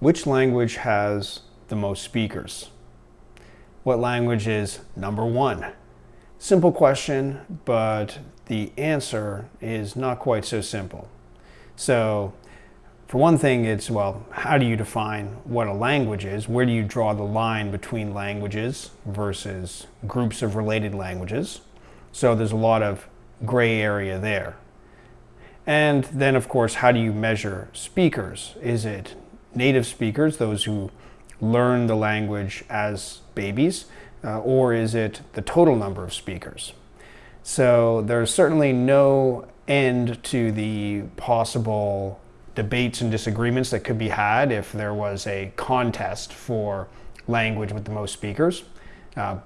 Which language has the most speakers? What language is number one? Simple question, but the answer is not quite so simple. So for one thing, it's, well, how do you define what a language is? Where do you draw the line between languages versus groups of related languages? So there's a lot of gray area there. And then, of course, how do you measure speakers? Is it native speakers, those who learn the language as babies, uh, or is it the total number of speakers? So there's certainly no end to the possible debates and disagreements that could be had if there was a contest for language with the most speakers, uh,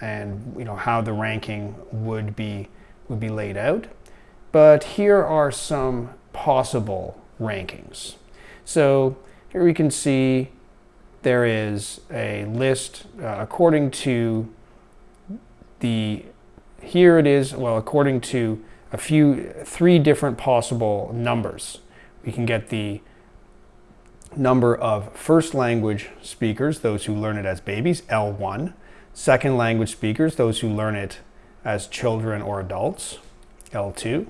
and you know how the ranking would be would be laid out. But here are some possible rankings. So here we can see there is a list uh, according to the, here it is, well, according to a few, three different possible numbers. We can get the number of first language speakers, those who learn it as babies, L1. Second language speakers, those who learn it as children or adults, L2.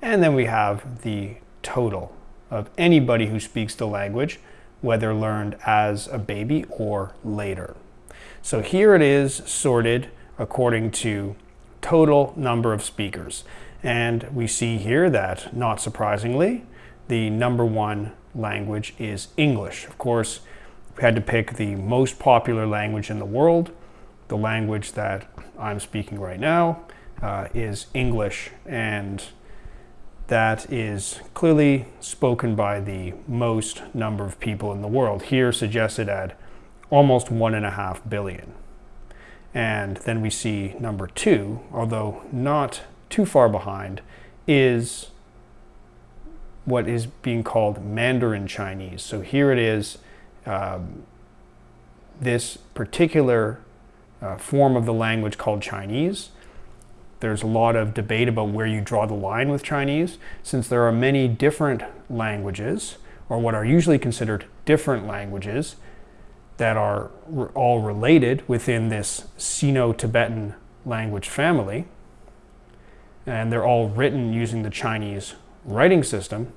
And then we have the total of anybody who speaks the language, whether learned as a baby or later. So here it is sorted according to total number of speakers. And we see here that, not surprisingly, the number one language is English. Of course, we had to pick the most popular language in the world. The language that I'm speaking right now uh, is English. And that is clearly spoken by the most number of people in the world, here suggested at almost one and a half billion. And then we see number two, although not too far behind, is what is being called Mandarin Chinese. So here it is, um, this particular uh, form of the language called Chinese there's a lot of debate about where you draw the line with Chinese, since there are many different languages, or what are usually considered different languages, that are all related within this Sino-Tibetan language family. And they're all written using the Chinese writing system,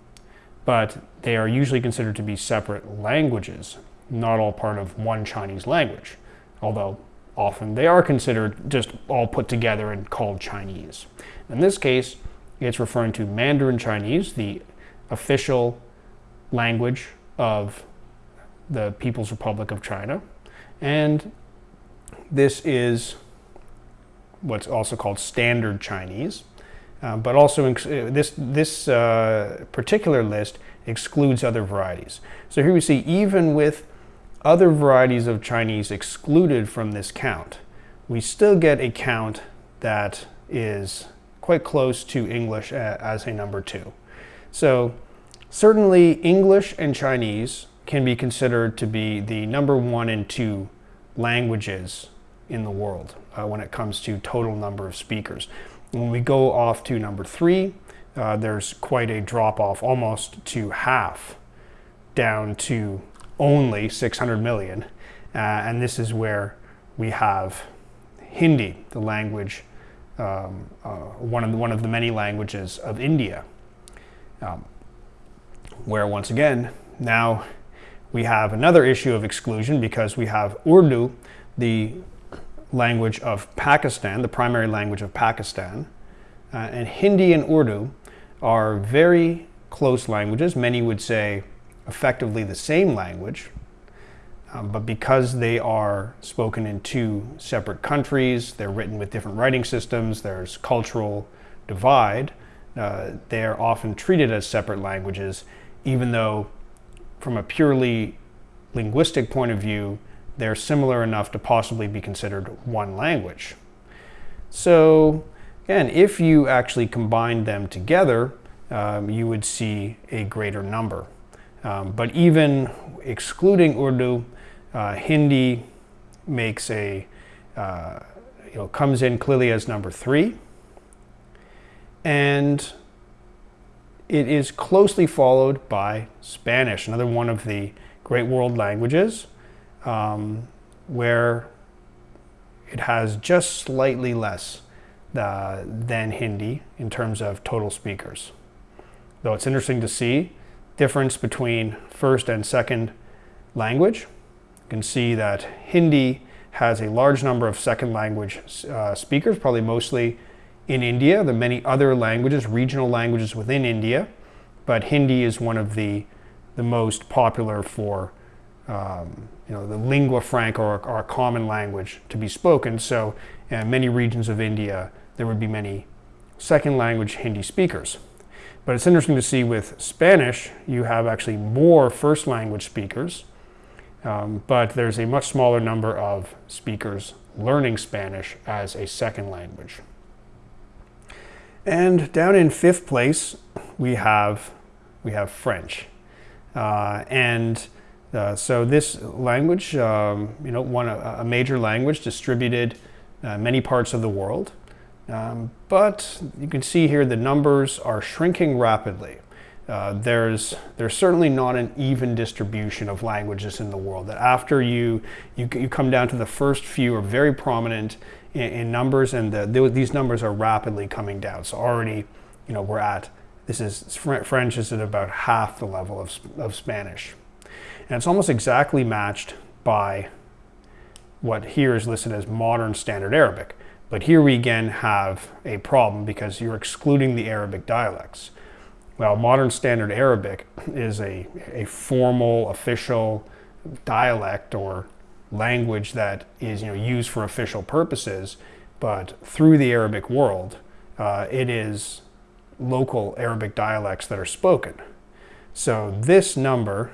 but they are usually considered to be separate languages, not all part of one Chinese language, although often they are considered just all put together and called Chinese. In this case, it's referring to Mandarin Chinese, the official language of the People's Republic of China. And this is what's also called Standard Chinese. Uh, but also uh, this, this uh, particular list excludes other varieties. So here we see even with other varieties of Chinese excluded from this count, we still get a count that is quite close to English as a number two. So certainly English and Chinese can be considered to be the number one and two languages in the world uh, when it comes to total number of speakers. When we go off to number three, uh, there's quite a drop off, almost to half, down to only 600 million. Uh, and this is where we have Hindi, the language, um, uh, one, of the, one of the many languages of India. Um, where once again, now we have another issue of exclusion because we have Urdu, the language of Pakistan, the primary language of Pakistan, uh, and Hindi and Urdu are very close languages. Many would say effectively the same language, um, but because they are spoken in two separate countries, they're written with different writing systems, there's cultural divide, uh, they're often treated as separate languages, even though from a purely linguistic point of view, they're similar enough to possibly be considered one language. So again, if you actually combine them together, um, you would see a greater number. Um, but even excluding Urdu, uh, Hindi makes a, uh, you know, comes in clearly as number three. And it is closely followed by Spanish, another one of the Great World Languages, um, where it has just slightly less uh, than Hindi in terms of total speakers. Though it's interesting to see difference between first and second language. You can see that Hindi has a large number of second language uh, speakers, probably mostly in India. There are many other languages, regional languages within India, but Hindi is one of the, the most popular for um, you know, the lingua franca or, or, a common language to be spoken. So in many regions of India, there would be many second language Hindi speakers. But it's interesting to see with Spanish, you have actually more first language speakers, um, but there's a much smaller number of speakers learning Spanish as a second language. And down in fifth place, we have, we have French. Uh, and uh, so this language, um, you know, one a, major language distributed uh, many parts of the world. Um, but you can see here the numbers are shrinking rapidly. Uh, there's, there's certainly not an even distribution of languages in the world. That after you, you, you come down to the first few are very prominent in, in numbers and the, the, these numbers are rapidly coming down. So already, you know, we're at, this is, French is at about half the level of, of Spanish. And it's almost exactly matched by what here is listed as modern standard Arabic. But here we again have a problem because you're excluding the Arabic dialects. Well, modern standard Arabic is a, a formal, official dialect or language that is you know, used for official purposes, but through the Arabic world, uh, it is local Arabic dialects that are spoken. So this number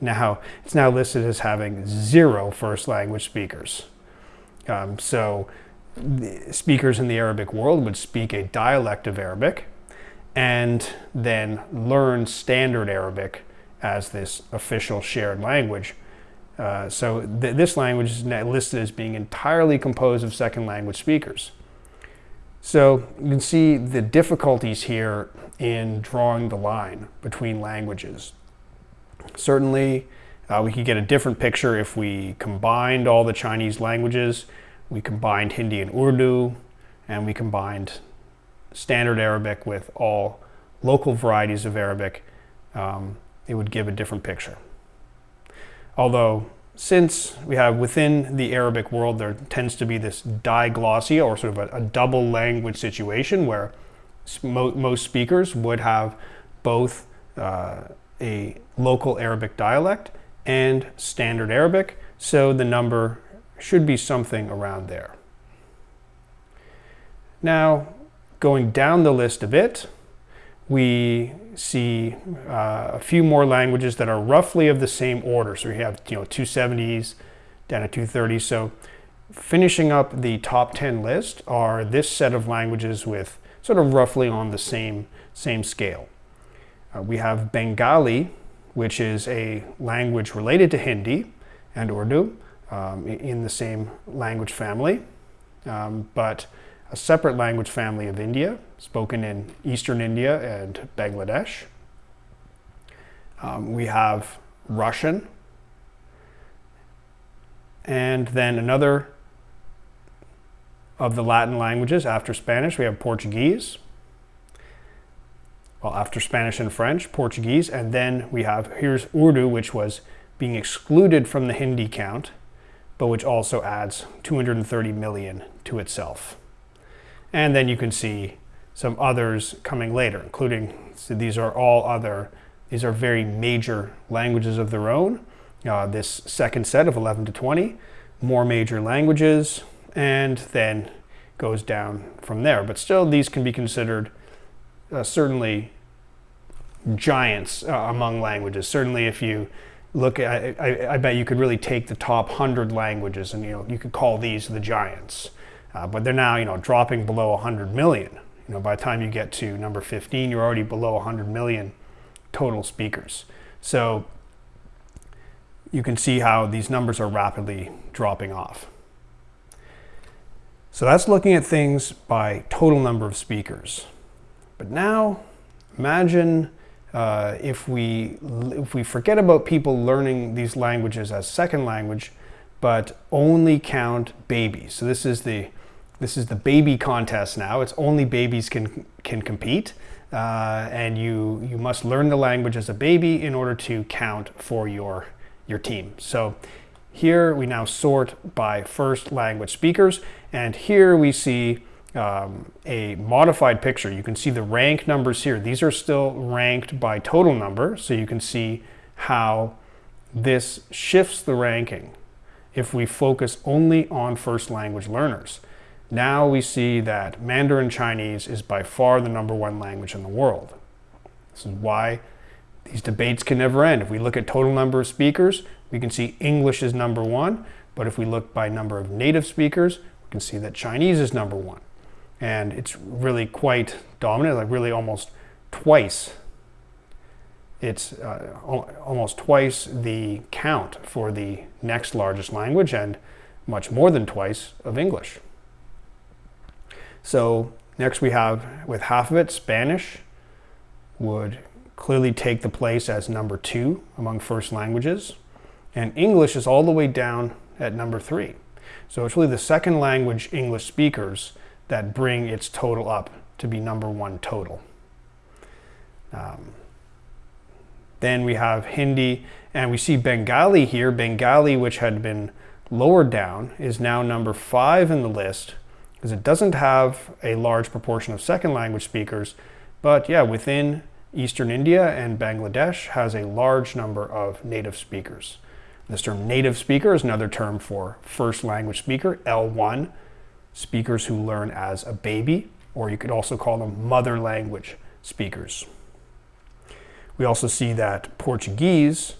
now, it's now listed as having zero first language speakers. Um, so speakers in the Arabic world would speak a dialect of Arabic and then learn standard Arabic as this official shared language. Uh, so th this language is listed as being entirely composed of second language speakers. So you can see the difficulties here in drawing the line between languages. Certainly, uh, we could get a different picture if we combined all the Chinese languages we combined Hindi and Urdu, and we combined standard Arabic with all local varieties of Arabic, um, it would give a different picture. Although, since we have within the Arabic world, there tends to be this diglossia or sort of a, a double language situation where mo most speakers would have both uh, a local Arabic dialect and standard Arabic, so the number should be something around there. Now, going down the list a bit, we see uh, a few more languages that are roughly of the same order. So we have you know 270s down to 230s. So finishing up the top 10 list are this set of languages with sort of roughly on the same, same scale. Uh, we have Bengali, which is a language related to Hindi and Urdu um, in the same language family, um, but a separate language family of India, spoken in eastern India and Bangladesh. Um, we have Russian, and then another of the Latin languages after Spanish, we have Portuguese. Well, after Spanish and French, Portuguese, and then we have, here's Urdu, which was being excluded from the Hindi count but which also adds 230 million to itself. And then you can see some others coming later, including, so these are all other, these are very major languages of their own. Uh, this second set of 11 to 20, more major languages, and then goes down from there. But still, these can be considered uh, certainly giants uh, among languages. Certainly if you look at, I, I, bet you could really take the top 100 languages and you know you could call these the giants. Uh, but they're now you know dropping below 100 million. You know by the time you get to number 15 you're already below 100 million total speakers. So you can see how these numbers are rapidly dropping off. So that's looking at things by total number of speakers. But now imagine uh, if we if we forget about people learning these languages as second language, but only count babies. So this is the this is the baby contest now. It's only babies can can compete, uh, and you you must learn the language as a baby in order to count for your your team. So here we now sort by first language speakers, and here we see um, a modified picture. You can see the rank numbers here. These are still ranked by total number, so you can see how this shifts the ranking if we focus only on first language learners. Now we see that Mandarin Chinese is by far the number one language in the world. This is why these debates can never end. If we look at total number of speakers, we can see English is number one, but if we look by number of native speakers, we can see that Chinese is number one. And it's really quite dominant, like really almost twice. It's uh, almost twice the count for the next largest language and much more than twice of English. So next we have, with half of it, Spanish would clearly take the place as number two among first languages. And English is all the way down at number three. So it's really the second language English speakers that bring its total up to be number one total. Um, then we have Hindi, and we see Bengali here. Bengali, which had been lowered down, is now number five in the list because it doesn't have a large proportion of second language speakers. But yeah, within Eastern India and Bangladesh has a large number of native speakers. This term native speaker is another term for first language speaker, L1, speakers who learn as a baby, or you could also call them mother language speakers. We also see that Portuguese,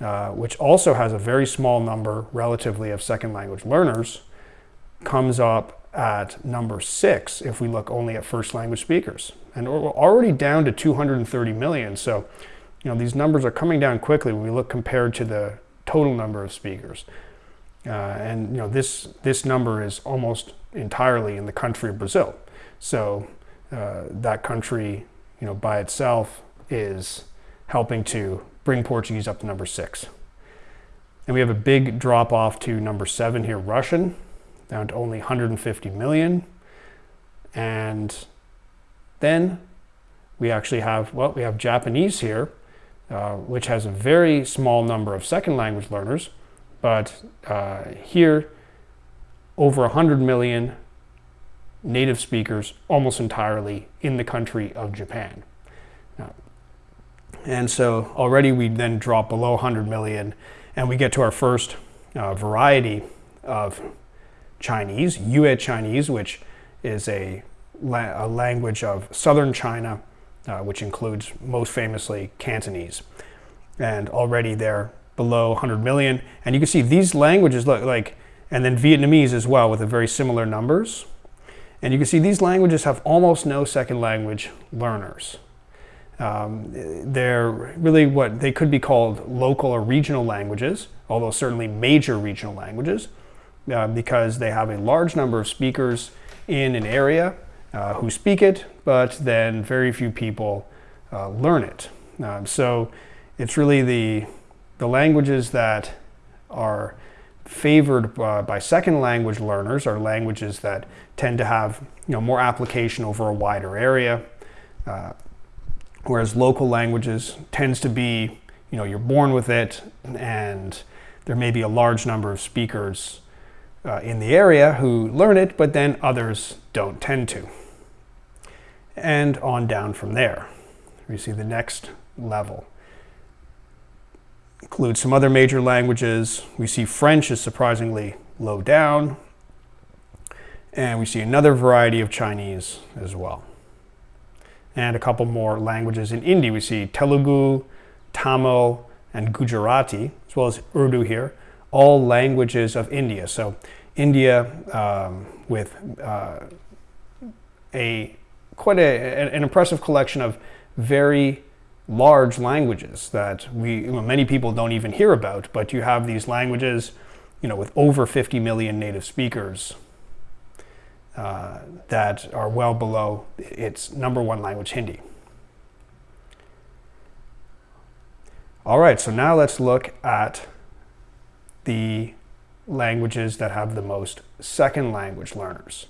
uh, which also has a very small number relatively of second language learners, comes up at number six if we look only at first language speakers. And we're already down to 230 million. So, you know, these numbers are coming down quickly when we look compared to the total number of speakers. Uh, and you know this this number is almost entirely in the country of Brazil. So uh, that country, you know, by itself is helping to bring Portuguese up to number six. And we have a big drop off to number seven here, Russian, down to only 150 million. And then we actually have, well, we have Japanese here, uh, which has a very small number of second language learners, but uh, here over 100 million native speakers almost entirely in the country of Japan. Now, and so already we then drop below 100 million and we get to our first uh, variety of Chinese, Yue Chinese, which is a, la a language of southern China uh, which includes most famously Cantonese. And already they're below 100 million. And you can see these languages look like, and then Vietnamese as well with a very similar numbers. And you can see these languages have almost no second language learners. Um, they're really what they could be called local or regional languages, although certainly major regional languages, uh, because they have a large number of speakers in an area uh, who speak it, but then very few people uh, learn it. Um, so it's really the, the languages that are favored by, by, second language learners are languages that tend to have you know, more application over a wider area, uh, whereas local languages tends to be, you know, you're born with it and there may be a large number of speakers uh, in the area who learn it, but then others don't tend to and on down from there. We see the next level. Includes some other major languages. We see French is surprisingly low down. And we see another variety of Chinese as well. And a couple more languages in India. We see Telugu, Tamil, and Gujarati, as well as Urdu here, all languages of India. So India um, with uh, a quite a, an impressive collection of very large languages that we many people don't even hear about, but you have these languages, you know, with over 50 million native speakers uh, that are well below its number one language, Hindi. All right, so now let's look at the languages that have the most second language learners.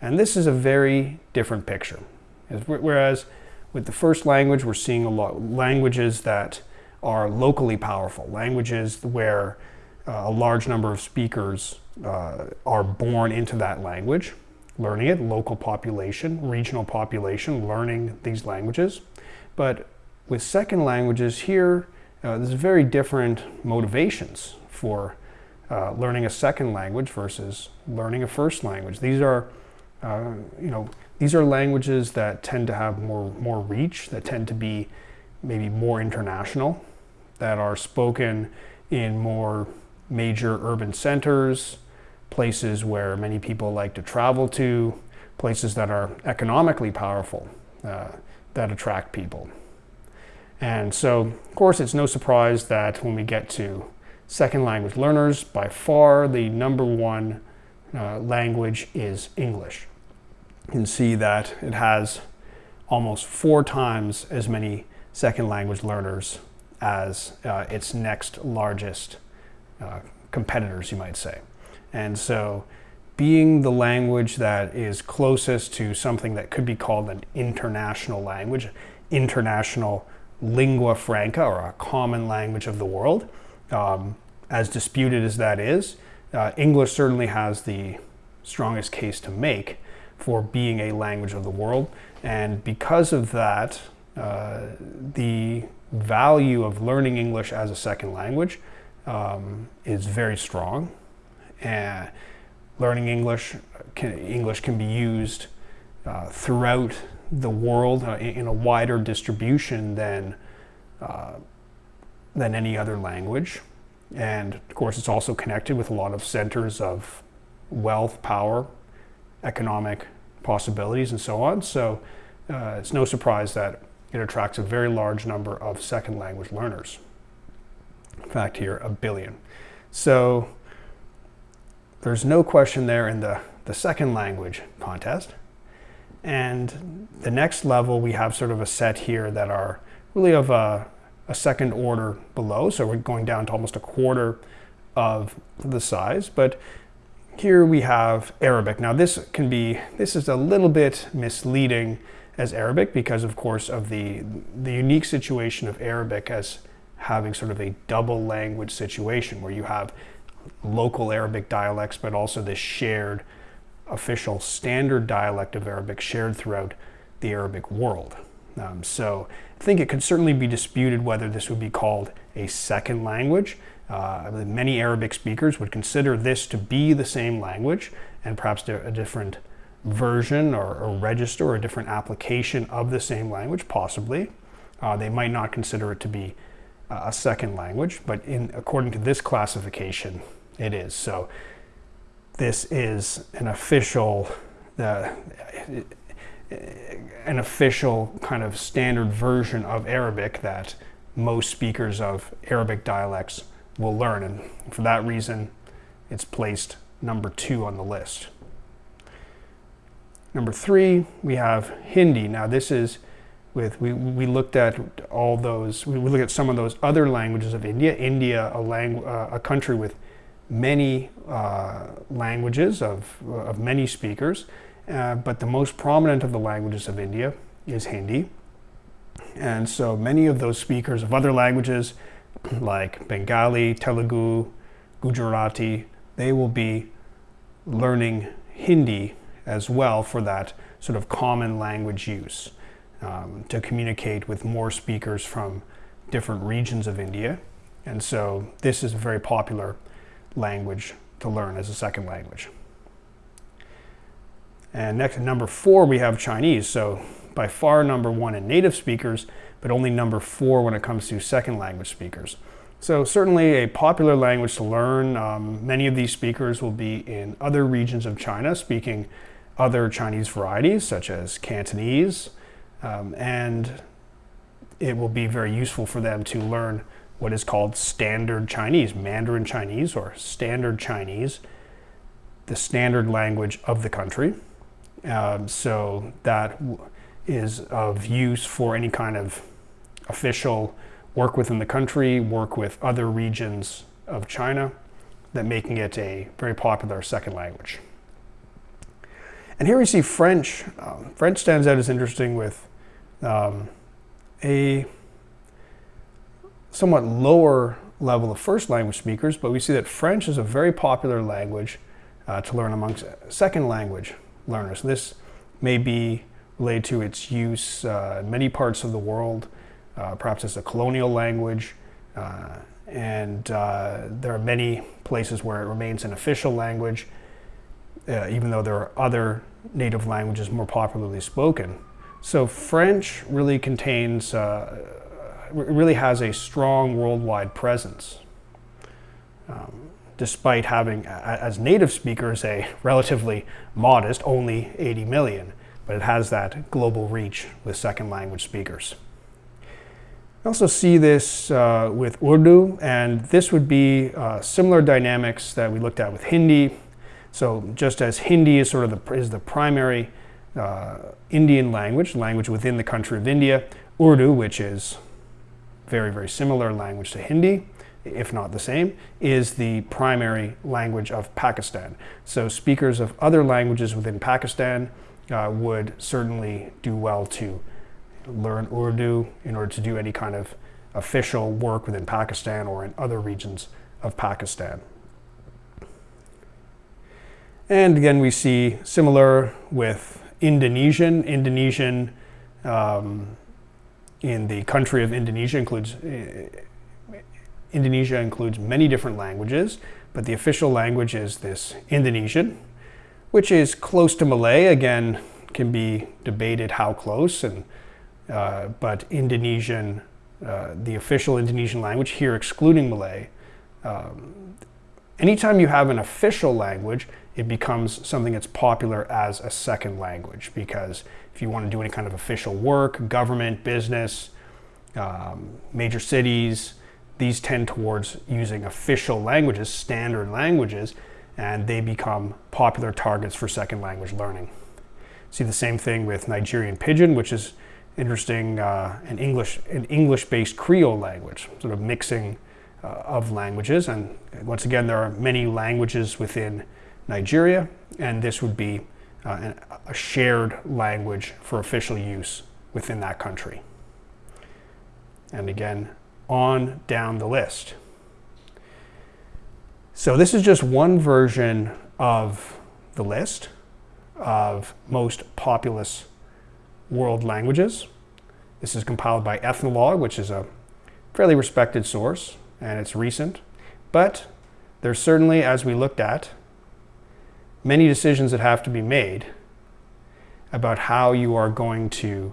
And this is a very different picture. Whereas with the first language, we're seeing a lot languages that are locally powerful, languages where uh, a large number of speakers uh, are born into that language, learning it, local population, regional population, learning these languages. But with second languages here, uh, there's very different motivations for uh, learning a second language versus learning a first language. These are, uh, you know, these are languages that tend to have more, more reach, that tend to be maybe more international, that are spoken in more major urban centers, places where many people like to travel to, places that are economically powerful, uh, that attract people. And so, of course, it's no surprise that when we get to second language learners, by far the number one uh, language is English. You can see that it has almost four times as many second language learners as uh, its next largest uh, competitors, you might say. And so being the language that is closest to something that could be called an international language, international lingua franca, or a common language of the world, um, as disputed as that is, uh, English certainly has the strongest case to make for being a language of the world. And because of that, uh, the value of learning English as a second language um, is very strong. And learning English can, English can be used uh, throughout the world uh, in a wider distribution than, uh, than any other language. And of course, it's also connected with a lot of centers of wealth, power, economic possibilities, and so on. So uh, it's no surprise that it attracts a very large number of second language learners. In fact, here, a billion. So there's no question there in the, the second language contest. And the next level, we have sort of a set here that are really of a, a second order below. So we're going down to almost a quarter of the size. But here we have Arabic. Now this can be, this is a little bit misleading as Arabic because of course of the, the unique situation of Arabic as having sort of a double language situation where you have local Arabic dialects but also this shared official standard dialect of Arabic shared throughout the Arabic world. Um, so I think it could certainly be disputed whether this would be called a second language. Uh, many Arabic speakers would consider this to be the same language and perhaps a different version or, or register or a different application of the same language, possibly. Uh, they might not consider it to be uh, a second language, but in according to this classification, it is. So this is an official, uh, an official kind of standard version of Arabic that most speakers of Arabic dialects will learn. And for that reason, it's placed number two on the list. Number three, we have Hindi. Now this is with, we, we looked at all those, we looked at some of those other languages of India. India, a, langu uh, a country with many uh, languages of, of many speakers, uh, but the most prominent of the languages of India is Hindi. And so many of those speakers of other languages like Bengali, Telugu, Gujarati, they will be learning Hindi as well for that sort of common language use um, to communicate with more speakers from different regions of India. And so this is a very popular language to learn as a second language. And next, number four, we have Chinese. So by far number one in native speakers, but only number four when it comes to second language speakers. So certainly a popular language to learn. Um, many of these speakers will be in other regions of China speaking other Chinese varieties such as Cantonese, um, and it will be very useful for them to learn what is called standard Chinese, Mandarin Chinese or standard Chinese, the standard language of the country. Um, so that is of use for any kind of official work within the country, work with other regions of China, that making it a very popular second language. And here we see French. Um, French stands out as interesting with um, a somewhat lower level of first language speakers, but we see that French is a very popular language uh, to learn amongst second language learners. This may be related to its use uh, in many parts of the world, uh, perhaps as a colonial language, uh, and uh, there are many places where it remains an official language, uh, even though there are other native languages more popularly spoken. So French really contains, uh, really has a strong worldwide presence. Um, despite having, as native speakers, a relatively modest, only 80 million, but it has that global reach with second language speakers. We also see this uh, with Urdu, and this would be uh, similar dynamics that we looked at with Hindi. So just as Hindi is sort of the, is the primary uh, Indian language, language within the country of India, Urdu, which is very, very similar language to Hindi, if not the same, is the primary language of Pakistan. So speakers of other languages within Pakistan uh, would certainly do well to learn Urdu in order to do any kind of official work within Pakistan or in other regions of Pakistan. And again, we see similar with Indonesian. Indonesian um, in the country of Indonesia includes uh, Indonesia includes many different languages, but the official language is this Indonesian, which is close to Malay. Again, can be debated how close and uh, but Indonesian, uh, the official Indonesian language here, excluding Malay. Um, anytime you have an official language, it becomes something that's popular as a second language because if you want to do any kind of official work, government, business, um, major cities, these tend towards using official languages, standard languages, and they become popular targets for second language learning. See the same thing with Nigerian Pidgin, which is interesting uh, an English an English-based Creole language, sort of mixing uh, of languages. And once again, there are many languages within Nigeria, and this would be uh, a shared language for official use within that country. And again, on down the list. So this is just one version of the list of most populous world languages. This is compiled by Ethnologue, which is a fairly respected source, and it's recent. But there's certainly, as we looked at, many decisions that have to be made about how you are going to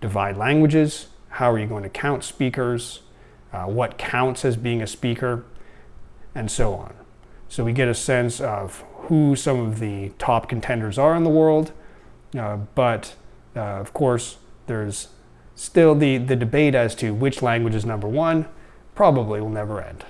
divide languages, how are you going to count speakers, uh, what counts as being a speaker, and so on. So we get a sense of who some of the top contenders are in the world, uh, but uh, of course, there's still the, the debate as to which language is number one, probably will never end.